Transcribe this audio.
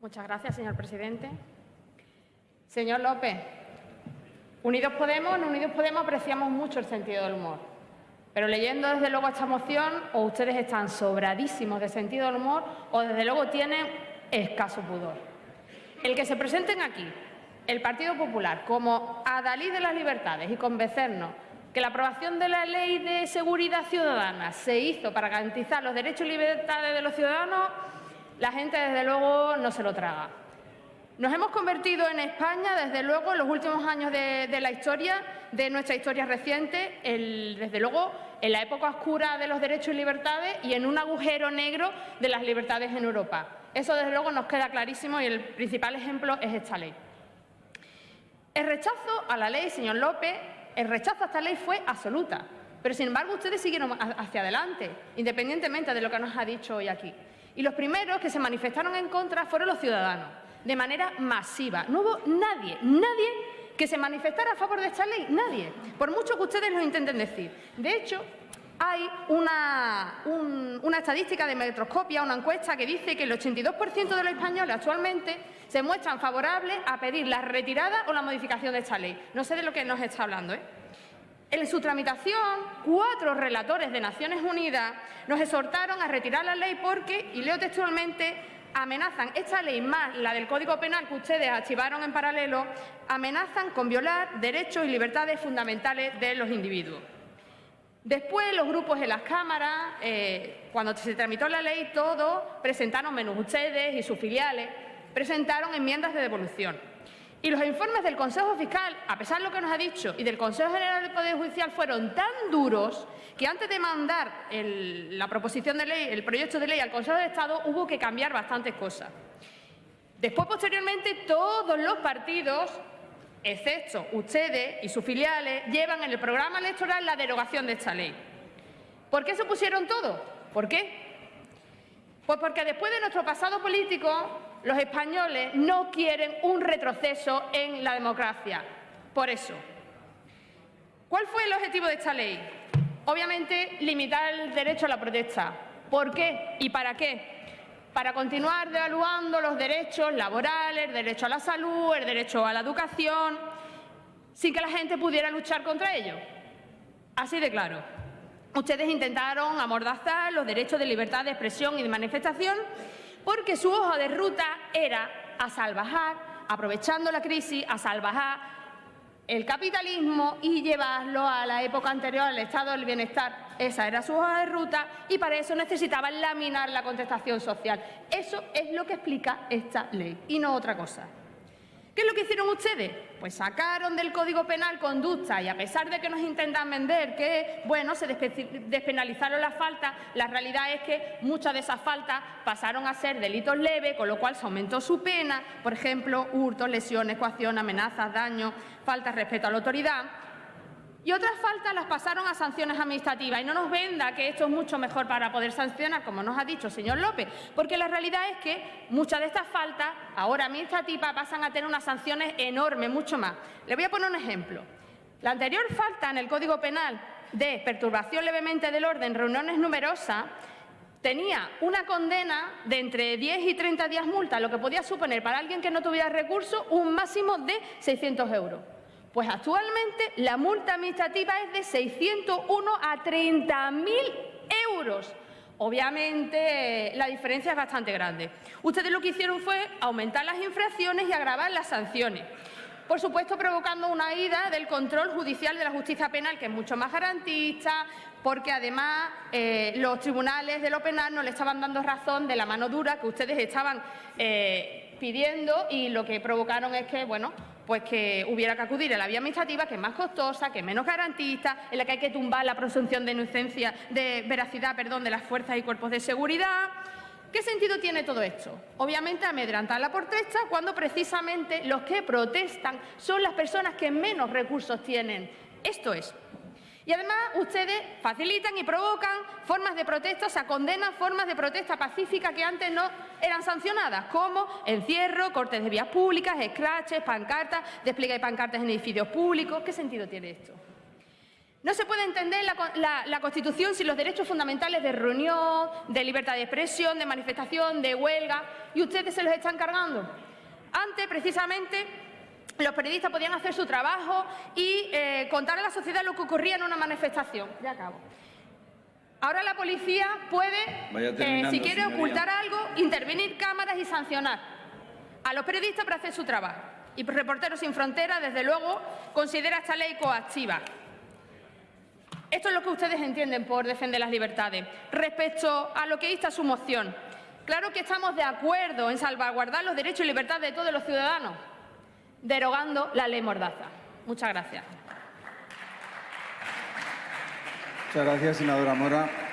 Muchas gracias, señor presidente. Señor López, Unidos Podemos, en Unidos Podemos apreciamos mucho el sentido del humor. Pero leyendo desde luego esta moción, o ustedes están sobradísimos de sentido del humor, o desde luego tienen escaso pudor. El que se presenten aquí, el Partido Popular, como adalid de las libertades y convencernos que la aprobación de la Ley de Seguridad Ciudadana se hizo para garantizar los derechos y libertades de los ciudadanos, la gente desde luego no se lo traga. Nos hemos convertido en España, desde luego, en los últimos años de, la historia, de nuestra historia reciente, desde luego, en la época oscura de los derechos y libertades y en un agujero negro de las libertades en Europa. Eso, desde luego, nos queda clarísimo y el principal ejemplo es esta ley. El rechazo a la ley, señor López, el rechazo a esta ley fue absoluta. Pero, sin embargo, ustedes siguieron hacia adelante, independientemente de lo que nos ha dicho hoy aquí. Y los primeros que se manifestaron en contra fueron los ciudadanos de manera masiva. No hubo nadie, nadie que se manifestara a favor de esta ley, nadie, por mucho que ustedes lo intenten decir. De hecho, hay una, estadística de Metroscopia, una encuesta que dice que el 82% de los españoles actualmente se muestran favorables a pedir la retirada o la modificación de esta ley. No sé de lo que nos está hablando. ¿eh? En su tramitación, cuatro relatores de Naciones Unidas nos exhortaron a retirar la ley porque, y leo textualmente, amenazan, esta ley más la del Código Penal que ustedes archivaron en paralelo, amenazan con violar derechos y libertades fundamentales de los individuos. Después, los grupos en las cámaras, eh, cuando se tramitó la ley, todos presentaron, menos ustedes y sus filiales, presentaron enmiendas de devolución. Y los informes del Consejo Fiscal, a pesar de lo que nos ha dicho, y del Consejo General del Poder Judicial fueron tan duros que antes de mandar la proposición de ley, el proyecto de ley al Consejo de Estado, hubo que cambiar bastantes cosas. Después, posteriormente, todos los partidos, excepto ustedes y sus filiales, llevan en el programa electoral la derogación de esta ley. ¿Por qué se opusieron todos? ¿Por qué? Pues porque después de nuestro pasado político, los españoles no quieren un retroceso en la democracia. Por eso. ¿Cuál fue el objetivo de esta ley? Obviamente, limitar el derecho a la protesta. ¿Por qué y para qué? Para continuar devaluando los derechos laborales, el derecho a la salud, el derecho a la educación, sin que la gente pudiera luchar contra ello. Así de claro. Ustedes intentaron amordazar los derechos de libertad de expresión y de manifestación porque su hoja de ruta era a salvajar, aprovechando la crisis, a salvajar el capitalismo y llevarlo a la época anterior al estado del bienestar. Esa era su hoja de ruta y para eso necesitaban laminar la contestación social. Eso es lo que explica esta ley y no otra cosa. ¿Qué es lo que hicieron ustedes? Pues sacaron del Código Penal conducta y a pesar de que nos intentan vender que, bueno, se despenalizaron las faltas, la realidad es que muchas de esas faltas pasaron a ser delitos leves, con lo cual se aumentó su pena, por ejemplo, hurtos, lesiones, coacción, amenazas, daños, faltas respecto a la autoridad. Y otras faltas las pasaron a sanciones administrativas. Y no nos venda que esto es mucho mejor para poder sancionar, como nos ha dicho el señor López, porque la realidad es que muchas de estas faltas, ahora administrativas, pasan a tener unas sanciones enormes, mucho más. Le voy a poner un ejemplo. La anterior falta en el Código Penal de perturbación levemente del orden, reuniones numerosas, tenía una condena de entre 10 y 30 días multa, lo que podía suponer para alguien que no tuviera recursos un máximo de 600 euros. Pues actualmente la multa administrativa es de 601 a 30.000 euros. Obviamente la diferencia es bastante grande. Ustedes lo que hicieron fue aumentar las infracciones y agravar las sanciones. Por supuesto, provocando una ida del control judicial de la justicia penal, que es mucho más garantista, porque además eh, los tribunales de lo penal no le estaban dando razón de la mano dura que ustedes estaban eh, pidiendo y lo que provocaron es que, bueno, pues que hubiera que acudir a la vía administrativa, que es más costosa, que es menos garantista, en la que hay que tumbar la presunción de inocencia, de veracidad, perdón, de las fuerzas y cuerpos de seguridad. ¿Qué sentido tiene todo esto? Obviamente amedrantar la protesta cuando precisamente los que protestan son las personas que menos recursos tienen. Esto es, y además ustedes facilitan y provocan formas de protesta, o sea, condenan formas de protesta pacífica que antes no eran sancionadas, como encierro, cortes de vías públicas, escraches, pancartas, despliegue de pancartas en edificios públicos. ¿Qué sentido tiene esto? No se puede entender la, la, la, Constitución sin los derechos fundamentales de reunión, de libertad de expresión, de manifestación, de huelga, y ustedes se los están cargando. Antes, precisamente, los periodistas podían hacer su trabajo y eh, contar a la sociedad lo que ocurría en una manifestación. Ya acabo. Ahora la policía puede, eh, si quiere señoría. ocultar algo, intervenir cámaras y sancionar a los periodistas para hacer su trabajo. Y Reporteros Sin Fronteras, desde luego, considera esta ley coactiva. Esto es lo que ustedes entienden por defender las libertades. Respecto a lo que insta su moción, claro que estamos de acuerdo en salvaguardar los derechos y libertades de todos los ciudadanos, derogando la ley Mordaza. Muchas gracias. Muchas gracias, senadora Mora.